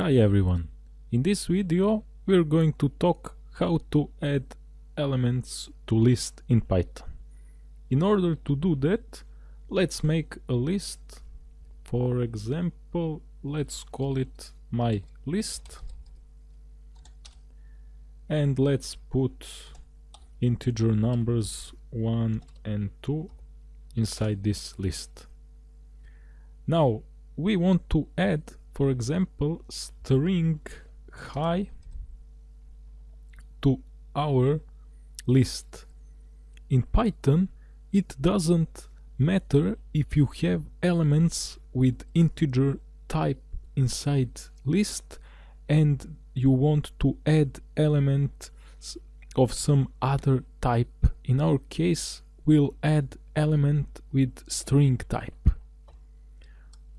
Hi everyone, in this video we're going to talk how to add elements to list in Python. In order to do that, let's make a list. For example, let's call it my list. And let's put integer numbers 1 and 2 inside this list. Now we want to add for example string hi to our list. In python it doesn't matter if you have elements with integer type inside list and you want to add elements of some other type. In our case we'll add element with string type.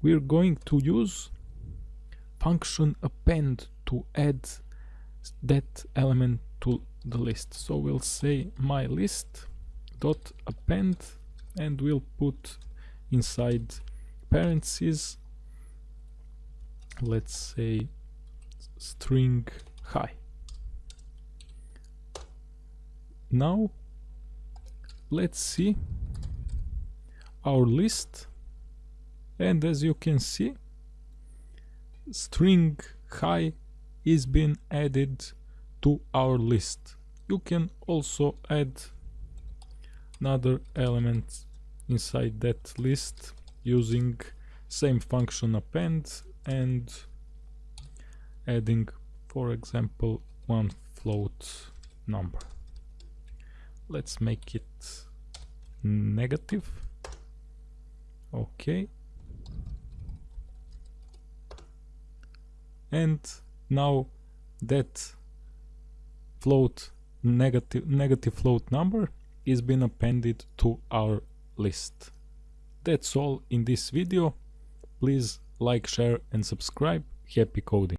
We're going to use function append to add that element to the list. So we'll say my list dot append and we'll put inside parentheses let's say string hi now let's see our list. And as you can see string hi is being added to our list. You can also add another element inside that list using same function append and adding for example one float number. Let's make it negative. Okay. And now that float negative negative float number is been appended to our list. That's all in this video. Please like share and subscribe. Happy coding